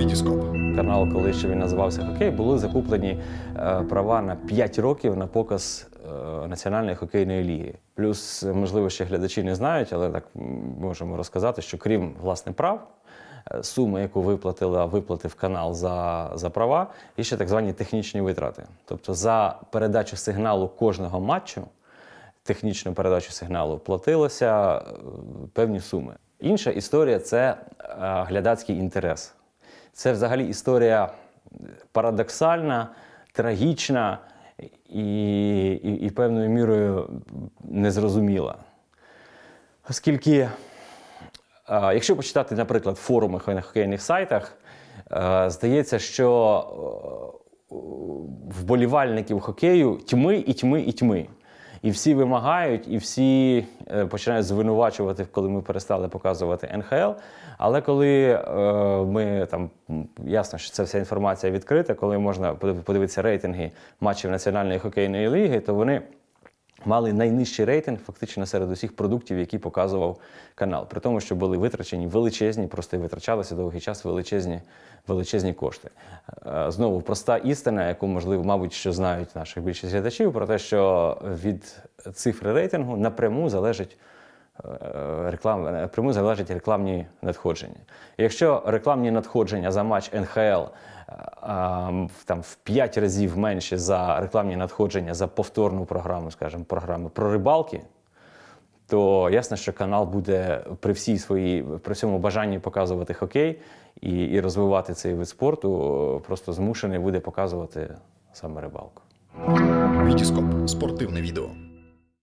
Вітіскоп. Канал, коли ще він називався Хокей, були закуплені е, права на 5 років на показ е, Національної хокейної ліги. Плюс, е, можливо, ще глядачі не знають, але так можемо розказати, що крім власне прав, суми, яку виплатила, виплатив канал за, за права, є ще так звані технічні витрати. Тобто за передачу сигналу кожного матчу технічну передачу сигналу платилося е, певні суми. Інша історія це глядацький інтерес. Це взагалі історія парадоксальна, трагічна і, і, і певною мірою незрозуміла. Оскільки, е, якщо почитати, наприклад, форуми на хокейних сайтах, е, здається, що е, вболівальників хокею тьми і тьми і тьми. І всі вимагають, і всі е, починають звинувачувати, коли ми перестали показувати НХЛ. Але коли е, ми там ясно, що ця вся інформація відкрита, коли можна подивитися рейтинги матчів Національної хокейної ліги, то вони мали найнижчий рейтинг фактично серед усіх продуктів, які показував канал. При тому, що були витрачені величезні, просто витрачалися довгий час величезні, величезні кошти. Е, Знову проста істина, яку можливо, мабуть, що знають наших більшість глядачів, про те, що від цифри рейтингу напряму залежить. е, Реклам, напряму залежать рекламні надходження. Якщо рекламні надходження за матч НХЛ там, в 5 разів менше за рекламні надходження за повторну програму, скажімо, програми про рибалки, то ясно, що канал буде при всій своїй при всьому бажанні показувати хокей і, і розвивати цей вид спорту, просто змушений буде показувати саме рибалку. Вітіскоп спортивне відео.